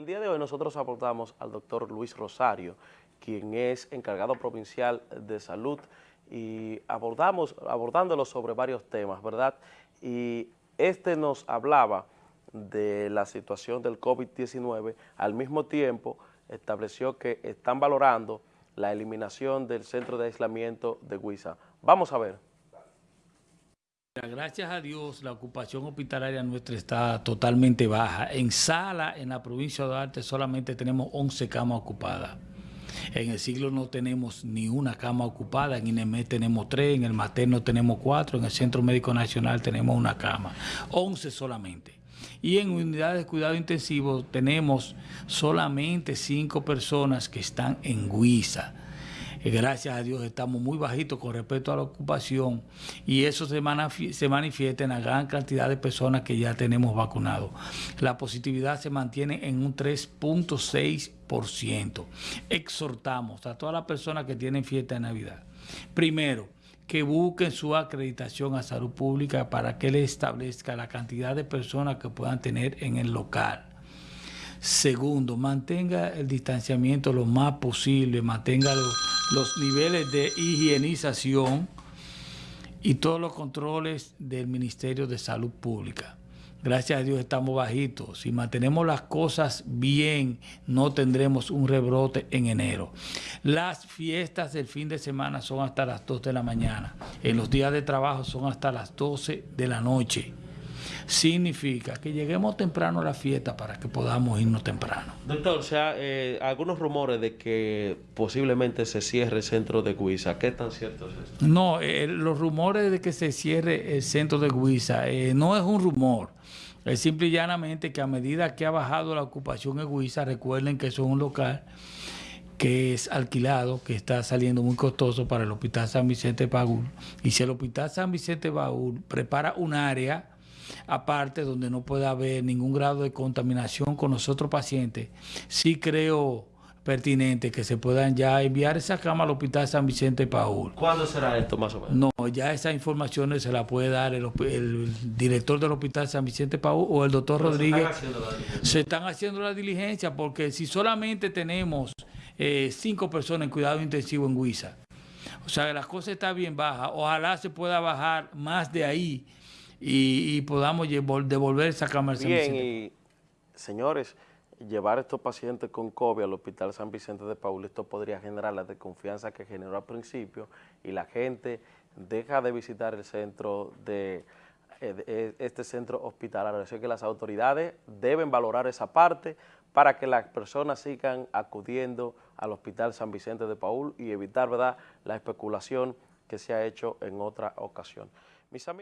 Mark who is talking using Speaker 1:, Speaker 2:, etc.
Speaker 1: el día de hoy nosotros abordamos al doctor Luis Rosario, quien es encargado provincial de salud y abordamos, abordándolo sobre varios temas, ¿verdad? Y este nos hablaba de la situación del COVID-19, al mismo tiempo estableció que están valorando la eliminación del centro de aislamiento de Huiza. Vamos a ver.
Speaker 2: Gracias a Dios, la ocupación hospitalaria nuestra está totalmente baja. En Sala, en la provincia de Arte, solamente tenemos 11 camas ocupadas. En el siglo no tenemos ni una cama ocupada, en INEME tenemos tres, en el materno tenemos cuatro, en el Centro Médico Nacional tenemos una cama. 11 solamente. Y en unidades de cuidado intensivo tenemos solamente cinco personas que están en Gracias a Dios estamos muy bajitos con respecto a la ocupación y eso se, se manifiesta en la gran cantidad de personas que ya tenemos vacunados. La positividad se mantiene en un 3.6%. Exhortamos a todas las personas que tienen fiesta de Navidad. Primero, que busquen su acreditación a salud pública para que le establezca la cantidad de personas que puedan tener en el local. Segundo, mantenga el distanciamiento lo más posible, mantenga los, niveles de higienización y todos los controles del Ministerio de Salud Pública. Gracias a Dios estamos bajitos. Si mantenemos las cosas bien, no tendremos un rebrote en enero. Las fiestas del fin de semana son hasta las 2 de la mañana. En los días de trabajo son hasta las 12 de la noche significa que lleguemos temprano a la fiesta para que podamos irnos temprano.
Speaker 1: Doctor, o sea, eh, algunos rumores de que posiblemente se cierre el centro de Guisa, ¿qué tan cierto es esto?
Speaker 2: No, eh, los rumores de que se cierre el centro de Guisa eh, no es un rumor. Es simple y llanamente que a medida que ha bajado la ocupación en Guisa, recuerden que eso es un local que es alquilado, que está saliendo muy costoso para el Hospital San Vicente Baúl. Y si el Hospital San Vicente Baúl prepara un área aparte donde no pueda haber ningún grado de contaminación con los otros pacientes, sí creo pertinente que se puedan ya enviar esa cama al Hospital San Vicente Paul.
Speaker 1: ¿Cuándo será esto más o menos?
Speaker 2: No, ya esas informaciones se las puede dar el, director del Hospital San Vicente Paul o el doctor Rodríguez. Se están haciendo la diligencia porque si solamente tenemos eh, cinco personas en cuidado intensivo en Huiza, o sea las cosas están bien bajas, ojalá se pueda bajar más de ahí y, podamos devolver esa cámara
Speaker 1: Bien, y señores, llevar a estos pacientes con COVID al Hospital San Vicente de Paul, esto podría generar la desconfianza que generó al principio y la gente deja de visitar el centro de, eh, eh, este centro hospitalario. Así que las autoridades deben valorar esa parte para que las personas sigan acudiendo al Hospital San Vicente de Paul y evitar ¿verdad? la especulación que se ha hecho en otra ocasión. Mis